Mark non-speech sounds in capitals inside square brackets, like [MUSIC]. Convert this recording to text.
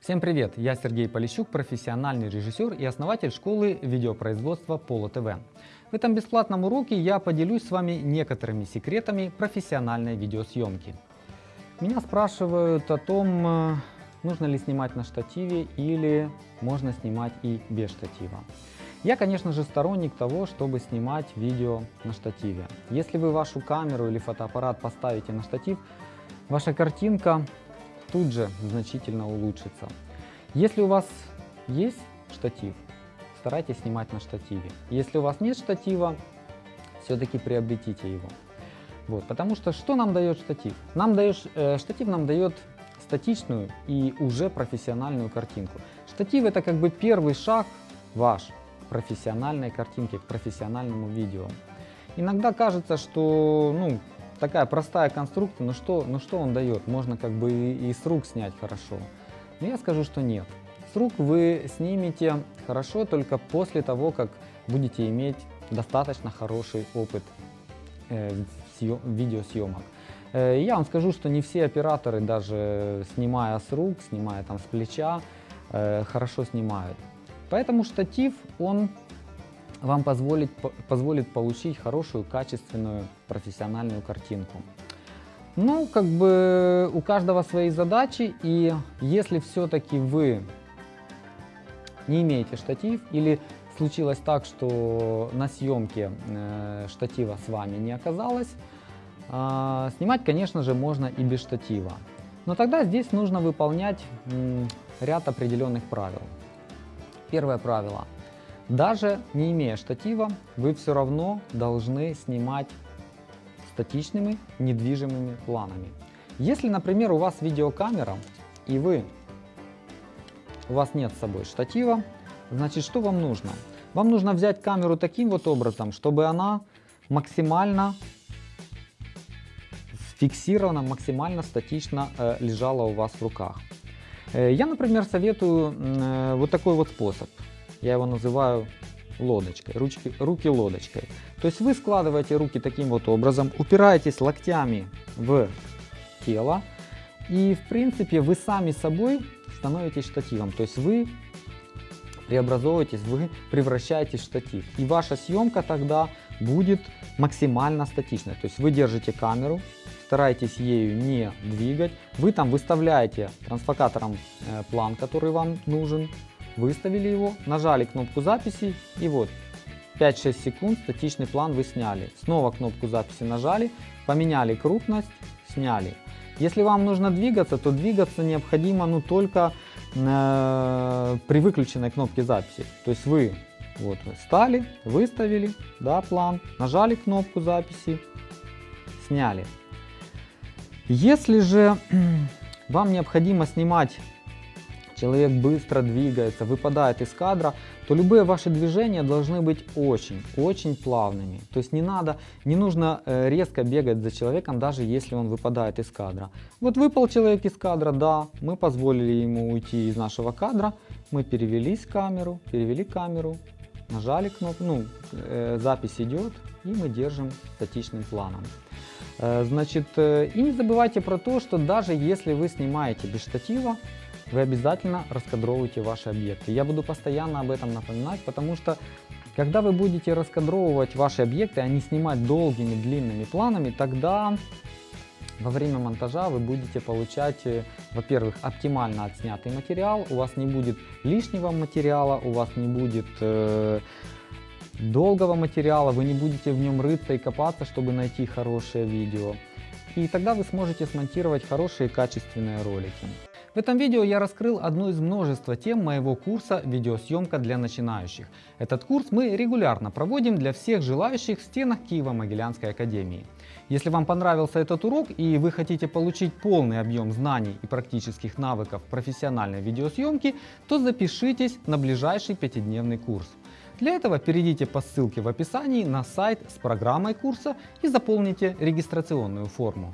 Всем привет! Я Сергей Полищук, профессиональный режиссер и основатель школы видеопроизводства Поло ТВ. В этом бесплатном уроке я поделюсь с вами некоторыми секретами профессиональной видеосъемки. Меня спрашивают о том, э, нужно ли снимать на штативе или можно снимать и без штатива. Я, конечно же, сторонник того, чтобы снимать видео на штативе. Если вы вашу камеру или фотоаппарат поставите на штатив, ваша картинка тут же значительно улучшится. Если у вас есть штатив, старайтесь снимать на штативе. Если у вас нет штатива, все-таки приобретите его. Вот, потому что что нам дает штатив? Нам дает, э, штатив нам дает статичную и уже профессиональную картинку. Штатив это как бы первый шаг ваш профессиональной картинки, к профессиональному видео. Иногда кажется, что ну, такая простая конструкция, но что, но что он дает? Можно как бы и, и с рук снять хорошо. Но я скажу, что нет. С рук вы снимете хорошо только после того, как будете иметь достаточно хороший опыт э, съем, видеосъемок. Э, я вам скажу, что не все операторы, даже снимая с рук, снимая там с плеча, э, хорошо снимают. Поэтому штатив, он вам позволит, позволит получить хорошую, качественную, профессиональную картинку. Ну, как бы у каждого свои задачи, и если все-таки вы не имеете штатив или случилось так, что на съемке э, штатива с вами не оказалось, э, снимать, конечно же, можно и без штатива. Но тогда здесь нужно выполнять м, ряд определенных правил. Первое правило. Даже не имея штатива, вы все равно должны снимать статичными недвижимыми планами. Если, например, у вас видеокамера и вы, у вас нет с собой штатива, значит что вам нужно? Вам нужно взять камеру таким вот образом, чтобы она максимально фиксирована, максимально статично э, лежала у вас в руках. Э, я, например, советую э, вот такой вот способ. Я его называю лодочкой, ручки, руки лодочкой. То есть вы складываете руки таким вот образом, упираетесь локтями в тело и в принципе вы сами собой становитесь штативом. То есть вы преобразовываетесь, вы превращаетесь в штатив. И ваша съемка тогда будет максимально статичной. То есть вы держите камеру, старайтесь ею не двигать. Вы там выставляете трансфокатором э, план, который вам нужен, выставили его, нажали кнопку записи и вот 5-6 секунд статичный план вы сняли. Снова кнопку записи нажали, поменяли крупность, сняли. Если вам нужно двигаться, то двигаться необходимо ну, только э, при выключенной кнопке записи. То есть вы вот стали, выставили да, план, нажали кнопку записи, сняли. Если же [CLEARS THROAT] вам необходимо снимать человек быстро двигается, выпадает из кадра, то любые ваши движения должны быть очень-очень плавными. То есть не надо, не нужно э, резко бегать за человеком, даже если он выпадает из кадра. Вот выпал человек из кадра, да, мы позволили ему уйти из нашего кадра, мы перевелись камеру, перевели камеру, нажали кнопку, ну, э, запись идет, и мы держим статичным планом. Э, значит, и не забывайте про то, что даже если вы снимаете без штатива, вы обязательно раскадровывайте ваши объекты. Я буду постоянно об этом напоминать, потому что когда вы будете раскадровывать ваши объекты, а не снимать долгими длинными планами, тогда во время монтажа вы будете получать, э, во-первых, оптимально отснятый материал, у вас не будет лишнего материала, у вас не будет э, долгого материала, вы не будете в нем рыться и копаться, чтобы найти хорошее видео. И тогда вы сможете смонтировать хорошие качественные ролики. В этом видео я раскрыл одну из множества тем моего курса «Видеосъемка для начинающих». Этот курс мы регулярно проводим для всех желающих в стенах Киево-Могилянской академии. Если вам понравился этот урок и вы хотите получить полный объем знаний и практических навыков профессиональной видеосъемки, то запишитесь на ближайший пятидневный курс. Для этого перейдите по ссылке в описании на сайт с программой курса и заполните регистрационную форму.